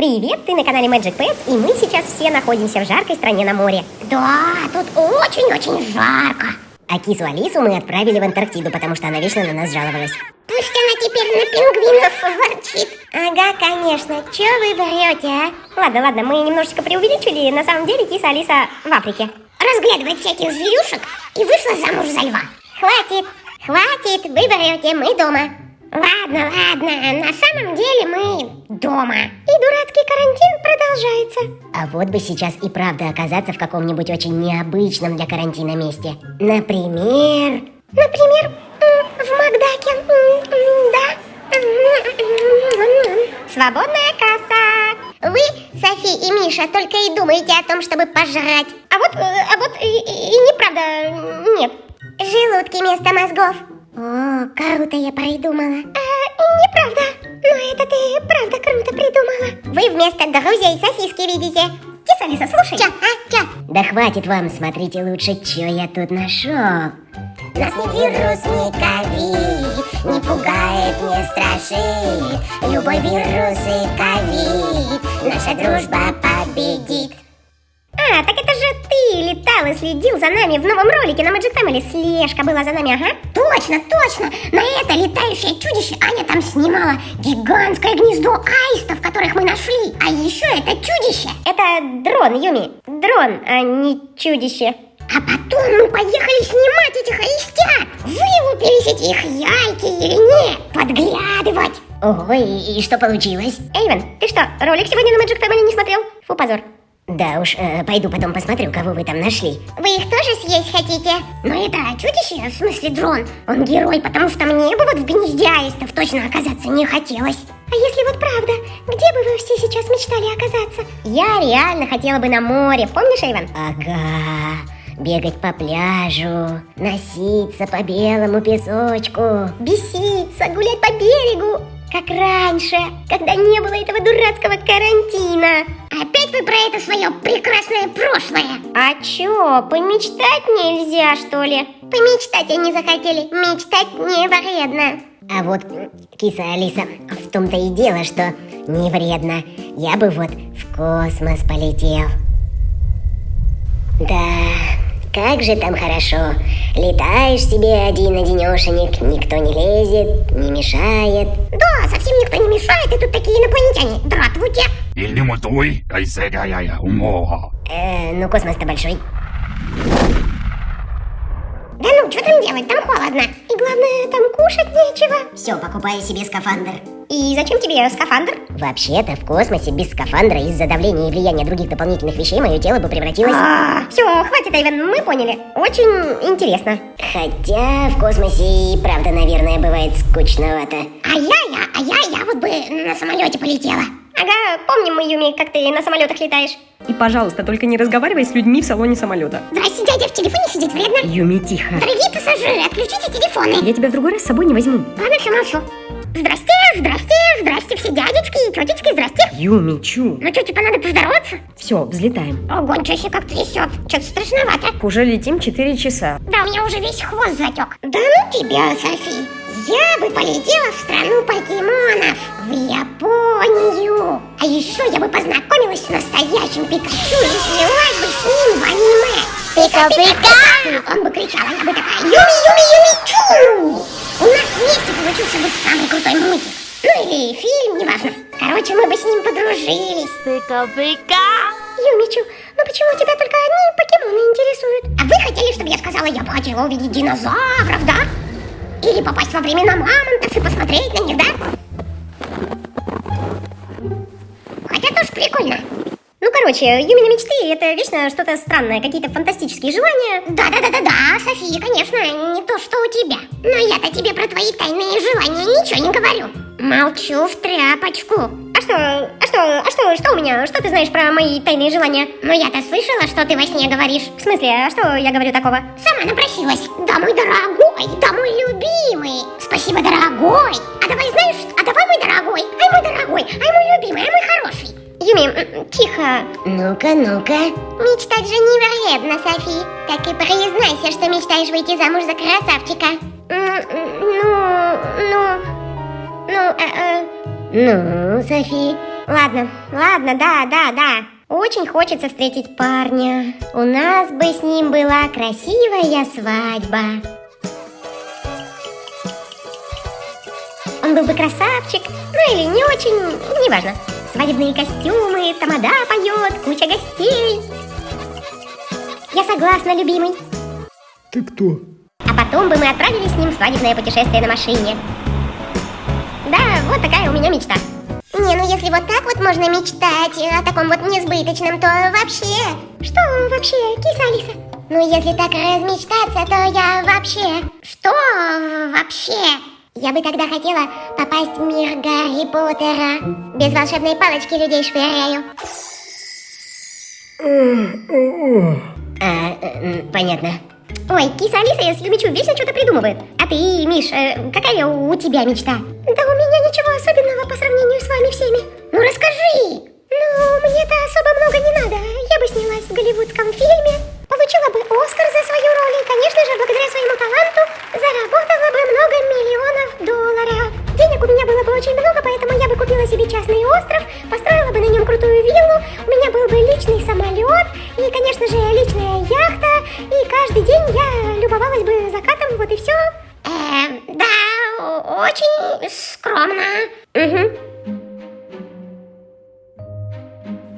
Привет, ты на канале Magic Pets, и мы сейчас все находимся в жаркой стране на море. Да, тут очень-очень жарко. А кису Алису мы отправили в Антарктиду, потому что она вечно на нас жаловалась. Пусть она теперь на пингвинов ворчит. Ага, конечно. Че вы врете, а? Ладно, ладно, мы немножечко преувеличили. На самом деле киса Алиса в Африке. Разглядывает всяких зверюшек и вышла замуж за льва. Хватит, хватит, вы врете, мы дома. Ладно, ладно, на самом деле мы дома. И дурацкий карантин продолжается. А вот бы сейчас и правда оказаться в каком-нибудь очень необычном для карантина месте. Например... Например, в Макдаке, да. Свободная касса. Вы, Софи и Миша, только и думаете о том, чтобы пожрать. А вот, а вот и, и, и неправда, нет. Желудки вместо мозгов. О, круто я придумала. А, неправда. Но это ты правда круто придумала. Вы вместо друзей сосиски видите. Киса Алиса, слушай. Чё, а, чё? Да хватит вам, смотрите лучше, что я тут нашел. Нас ни вирус, ни ковид Не пугает, не страшит Любой вирус и ковид Наша дружба победит а, так это же ты летал и следил за нами в новом ролике на Magic Family. Слежка была за нами, ага. Точно, точно. На это летающее чудище Аня там снимала гигантское гнездо аистов, которых мы нашли. А еще это чудище. Это дрон, Юми. Дрон, а не чудище. А потом мы поехали снимать этих аистят. Вылупились эти их яйки или нет? Подглядывать. И, и что получилось? Эйвен, ты что, ролик сегодня на Magic Family не смотрел? Фу, позор. Да уж, э, пойду потом посмотрю, кого вы там нашли. Вы их тоже съесть хотите? Ну это чудище, в смысле дрон. Он герой, потому что мне бы вот в гнезде аистов точно оказаться не хотелось. А если вот правда, где бы вы все сейчас мечтали оказаться? Я реально хотела бы на море, помнишь, Эйвен? Ага, бегать по пляжу, носиться по белому песочку, беситься, гулять по берегу, как раньше, когда не было этого дурацкого карантина. Опять вы про это свое прекрасное прошлое. А чё, помечтать нельзя, что ли? Помечтать они захотели, мечтать не вредно. А вот, киса Алиса, в том-то и дело, что не вредно. Я бы вот в космос полетел. Да, как же там хорошо. Летаешь себе один-одинешенек, никто не лезет, не мешает. Да, совсем никто не мешает, и тут такие инопланетяне. Здравствуйте. Э, ну космос-то большой. Да ну, что там делать, там холодно. И главное, там кушать нечего. Все, покупаю себе скафандр. И зачем тебе скафандр? Вообще-то в космосе без скафандра из-за давления и влияния других дополнительных вещей мое тело бы превратилось... А, все, хватит, Айвен, мы поняли. Очень интересно. Хотя в космосе и правда, наверное, бывает скучновато. А я, я, а я, я вот бы на самолете полетела. Ага, помним мы, Юми, как ты на самолетах летаешь. И, пожалуйста, только не разговаривай с людьми в салоне самолета. Здрасте, дядя, в телефоне сидит вредно. Юми, тихо. Дорогие пассажиры, отключите телефоны. Я тебя в другой раз с собой не возьму. Ладно, все, молчу. Здрасте, здрасте, здрасте, все дядечки и тетечки, здрасте. Юми, чу. Ну что, типа надо поздороваться? Все, взлетаем. Ого, ничего себе, как трясет. Что-то страшновато. Уже летим 4 часа. Да, у меня уже весь хвост затек. Да ну тебя, Софи. Я бы полетела в страну покемонов, в Японию. А еще я бы познакомилась с настоящим Пикачу и снялась бы с ним в аниме. Пика-пика! Он бы кричал, а я бы такая Юми-юми-юми-чу! У нас вместе получился бы самый крутой мультик. Ну или фильм, неважно. Короче, мы бы с ним подружились. Пика-пика! Юмичу, ну почему тебя только одни покемоны интересуют? А вы хотели, чтобы я сказала, я бы хотела увидеть динозавров, да? Или попасть во времена мамонтов и посмотреть на них, да? Хотя тоже прикольно. Ну, короче, Юмины мечты — это вечно что-то странное, какие-то фантастические желания. Да-да-да-да-да, София, конечно, не то, что у тебя. Но я-то тебе про твои тайные желания ничего не говорю. Молчу в тряпочку. А что, а что, а что, что у меня? Что ты знаешь про мои тайные желания? Ну я-то слышала, что ты во сне говоришь. В смысле, а что я говорю такого? Сама напросилась. Да, мой дорогой, да, мой любимый. Спасибо, дорогой. А давай, знаешь, а давай, мой дорогой, ай, мой дорогой, ай, мой любимый, ай, мой хороший. Юми, тихо. Ну-ка, ну-ка. Мечтать же не вредно, Софи. Так и признайся, что мечтаешь выйти замуж за красавчика. Ну, ну, ну, э, э. Ну, Софи, Ладно, ладно, да, да, да. Очень хочется встретить парня. У нас бы с ним была красивая свадьба. Он был бы красавчик, ну или не очень, неважно. Свадебные костюмы, тамада поет, куча гостей. Я согласна, любимый. Ты кто? А потом бы мы отправились с ним в свадебное путешествие на машине. Вот такая у меня мечта. Не, ну если вот так вот можно мечтать о таком вот несбыточном, то вообще... Что вообще, киса Алиса? Ну если так размечтаться, то я вообще... Что вообще? Я бы тогда хотела попасть в мир Гарри Поттера. Без волшебной палочки людей швыряю. А, э, понятно. Ой, киса Алиса я Юмичу вечно что-то придумывает. А ты, Миш, э, какая у тебя мечта? Да у меня ничего особенного по сравнению с вами всеми. Ну расскажи! Ну, мне-то особо много не надо.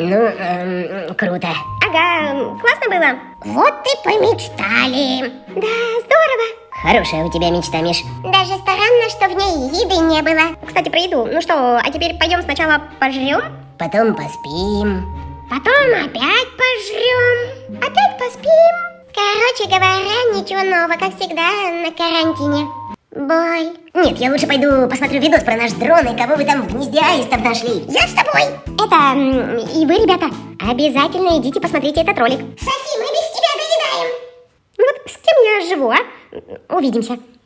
Ну, эм, круто. Ага, классно было. Вот и помечтали. Да, здорово. Хорошая у тебя мечта, Миш. Даже странно, что в ней еды не было. Кстати, про еду. Ну что, а теперь пойдем сначала пожрем? Потом поспим. Потом опять пожрем. Опять поспим. Короче говоря, ничего нового, как всегда, на карантине. Бой. Нет, я лучше пойду посмотрю видос про наш дрон и кого вы там в гнезде аистов нашли. Я с тобой. Это, и вы, ребята, обязательно идите посмотрите этот ролик. Софи, мы без тебя доедаем. Ну вот с кем я живу, а? Увидимся.